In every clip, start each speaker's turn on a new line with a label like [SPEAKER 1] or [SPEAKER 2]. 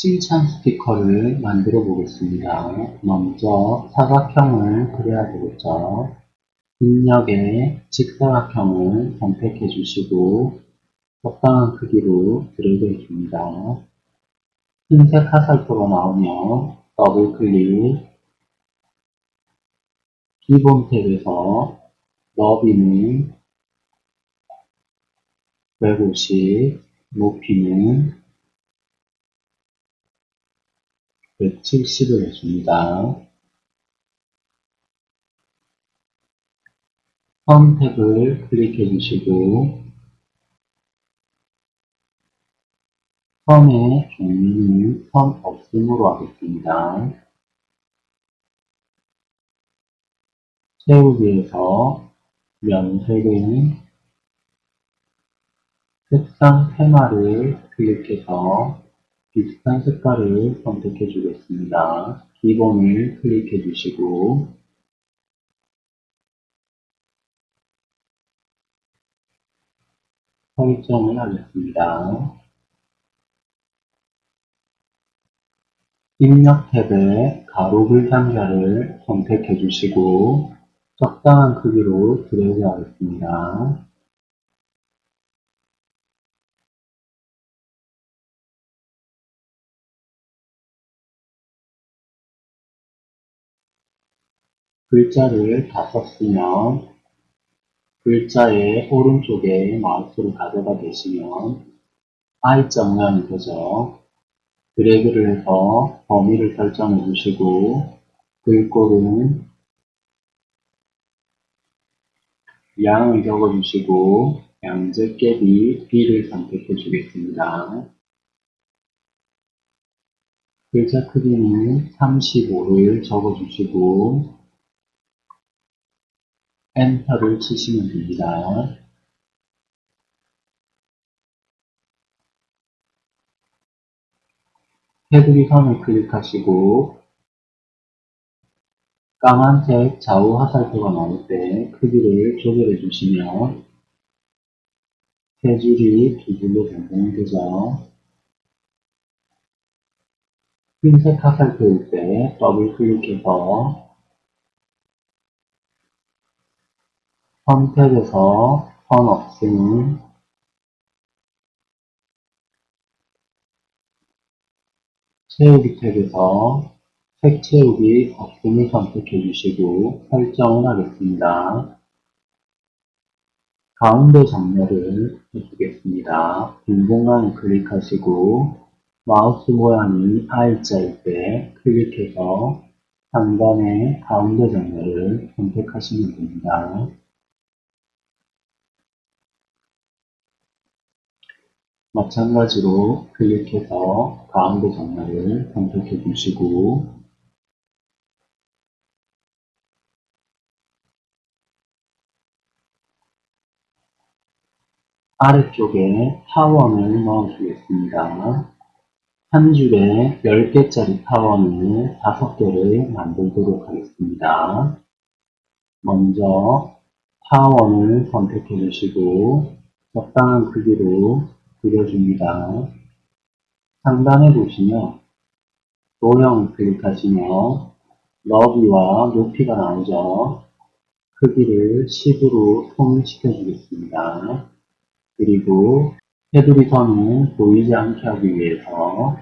[SPEAKER 1] 칭찬 스티커를 만들어 보겠습니다. 먼저 사각형을 그려야 되겠죠. 입력에 직사각형을 선택해 주시고 적당한 크기로 드래그 해줍니다. 흰색 화살표가 나오면 더블 클릭 기본 탭에서 너비는 150, 높이는 170을 해줍니다. 선택을 클릭해 주시고 선의 종류는 선 없음으로 하겠습니다. 채우기에서 면색은 색상 테마를 클릭해서 비슷한 색깔을 선택해 주겠습니다. 기본을 클릭해 주시고 설정을 하겠습니다. 입력 탭에 가로 글상자를 선택해 주시고 적당한 크기로 드래그 하겠습니다. 글자를 다 썼으면 글자의 오른쪽에 마우스를 가져다 대시면 I자 모양이 되죠. 드래그를 해서 범위를 설정해 주시고 글꼴은 양을 적어 주시고 양재깨비 B를 선택해 주겠습니다. 글자 크기는 35를 적어 주시고 엔터를 치시면 됩니다. 테두리 선을 클릭하시고 까만색 좌우 화살표가 나올 때 크기를 조절해 주시면 세 줄이 두 줄로 변경이 되죠. 흰색 화살표일 때 더블 클릭해서 선택에서 선 없음 채우기 탭에서 색 채우기 없음을 선택해 주시고 설정을 하겠습니다. 가운데 정렬을 해주겠습니다. 빈 공간을 클릭하시고 마우스 모양이 I자일 때 클릭해서 상단의 가운데 정렬을 선택하시면 됩니다. 마찬가지로 클릭해서 가운데 정렬을 선택해 주시고 아래쪽에 타원을 넣어주겠습니다. 한 줄에 10개짜리 타원을 5개를 만들도록 하겠습니다. 먼저 타원을 선택해 주시고 적당한 크기로 그려줍니다. 상단에 보시면 도형을 클릭하시면 너비와 높이가 나오죠. 크기를 10으로 통일시켜 주겠습니다. 그리고 테두리 선을 보이지 않게 하기 위해서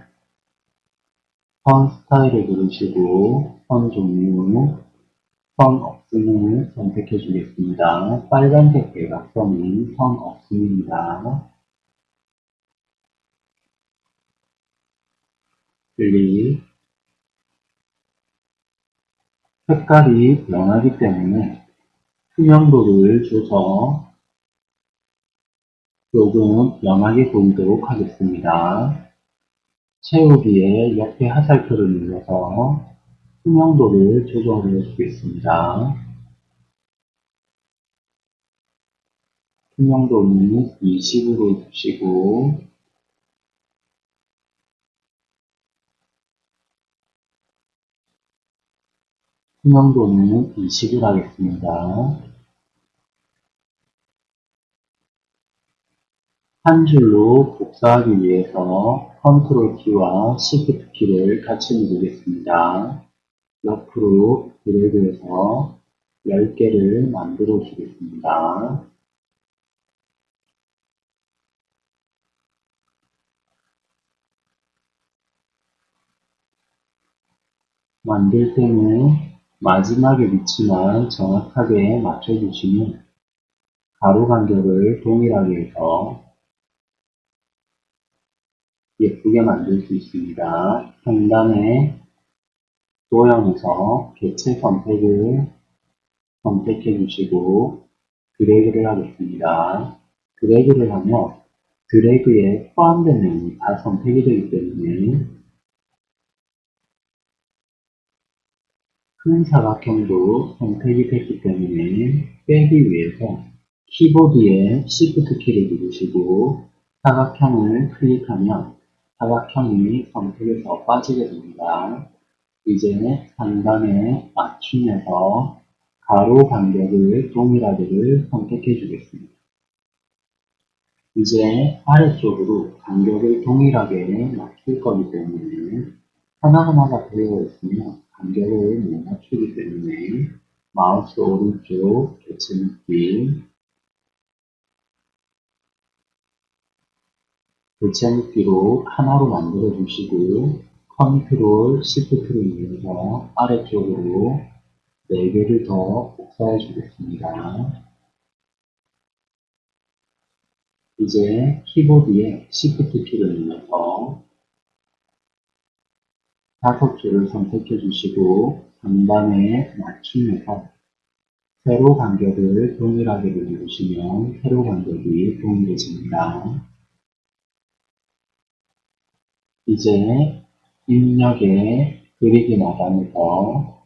[SPEAKER 1] 선 스타일을 누르시고 선 종류, 선 없음을 선택해 주겠습니다. 빨간색 대각선은 선 없음입니다. 클릭 색깔이 변하기 때문에 투명도를 줘서 조금 연하게 보이도록 하겠습니다. 채우기에 옆에 화살표를 눌러서 투명도를 조정해 주겠습니다. 투명도는 20으로 주시고 투명도는 20을 하겠습니다. 한 줄로 복사하기 위해서 컨트롤 키와 시프트 키를 같이 누르겠습니다. 옆으로 드래그해서 10개를 만들어 주겠습니다. 만들 때는 마지막에 위치만 정확하게 맞춰주시면 가로 간격을 동일하게 해서 예쁘게 만들 수 있습니다. 상단에 도형에서 개체 선택을 선택해 주시고 드래그를 하겠습니다. 드래그를 하면 드래그에 내용이 다 선택이 되기 때문에 큰 사각형도 선택이 됐기 때문에 빼기 위해서 키보드에 Shift 키를 누르시고 사각형을 클릭하면 사각형이 선택에서 빠지게 됩니다. 이제 상단에 맞춤에서 가로 간격을 동일하게를 선택해 주겠습니다. 이제 아래쪽으로 간격을 동일하게 맞출 거기 때문에 하나하나가 되어 있으면 간격을 못 맞추기 때문에 마우스 오른쪽 개체 묶기 개체 묶기로 하나로 만들어 주시고 컨트롤 시프트를 이용해서 아래쪽으로 4개를 더 복사해 주겠습니다. 이제 키보드에 Shift 키를 눌러서 다섯 줄을 선택해 주시고 상단에 맞춤해서 세로 간격을 동일하게 누르시면 세로 간격이 동일해집니다. 이제 입력에 그리기 마감에서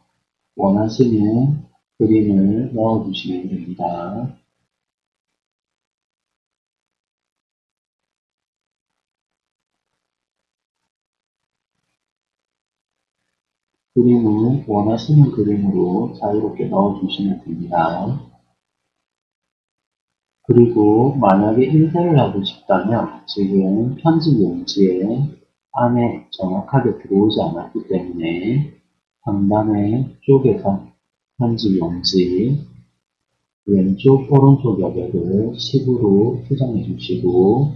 [SPEAKER 1] 원하시는 그림을 넣어주시면 됩니다. 그림은 원하시는 그림으로 자유롭게 넣어주시면 됩니다. 그리고 만약에 인쇄를 하고 싶다면 지금 편집 용지에 안에 정확하게 들어오지 않았기 때문에 상단의 쪽에서 편집 용지 왼쪽 오른쪽 여백을 10으로 수정해 주시고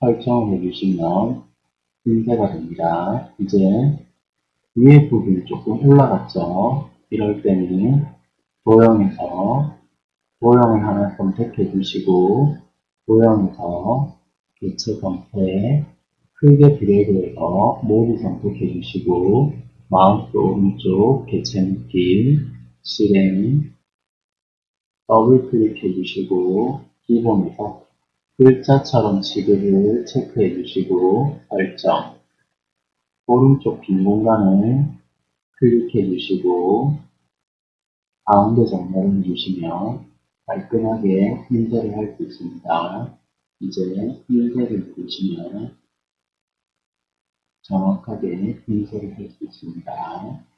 [SPEAKER 1] 설정을 해주시면 인쇄가 됩니다. 이제 위에 부분이 조금 올라갔죠. 이럴 때는 도형에서 도형을 하나 선택해 주시고 도형에서 개체 선택 크게 드래그해서 모두 선택해 주시고 마우스 오른쪽 개체 묶기 실행 더블 클릭해 주시고 기본에서 글자처럼 취급을 체크해 주시고 설정 오른쪽 빈 공간을 클릭해 주시고 가운데 정렬을 해주시면 깔끔하게 인쇄를 할 수 있습니다. 이제 인쇄를 누르시면 정확하게 인쇄를 할 수 있습니다.